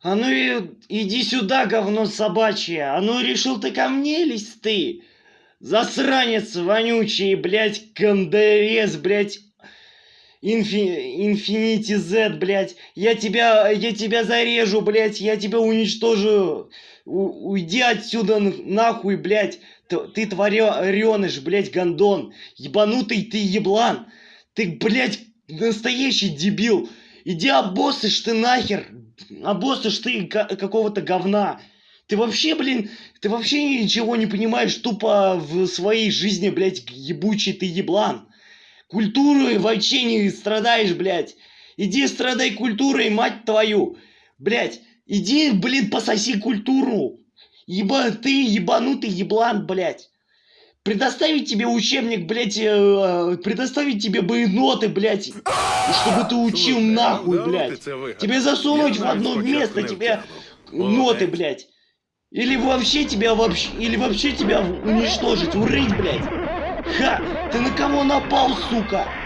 А ну иди сюда, говно собачье. А ну решил ты ко мне лезть ты? Засранец вонючий, блядь, кондорез, блядь. Инфи... Инфинити Z, блядь. Я тебя, я тебя зарежу, блядь. Я тебя уничтожу. У... Уйди отсюда нахуй, блядь. Ты, ты твореныш, блядь, гондон. Ебанутый ты еблан. Ты, блядь, настоящий дебил. Иди обоссышь ты нахер. Обоссышь ты какого-то говна. Ты вообще, блин, ты вообще ничего не понимаешь тупо в своей жизни, блядь, ебучий ты еблан. Культурой вообще не страдаешь, блядь. Иди страдай культурой, мать твою. Блядь, иди, блин, пососи культуру. Еба, ты ебанутый еблан, блядь. Предоставить тебе учебник, блядь, э, предоставить тебе бы ноты, блядь, чтобы ты учил Слушай, нахуй, блядь. Тебе засунуть в одно место, тебе ноты, блядь. Или вообще тебя вообще, или вообще тебя уничтожить, урыть, блядь. Ха! Ты на кого напал, сука?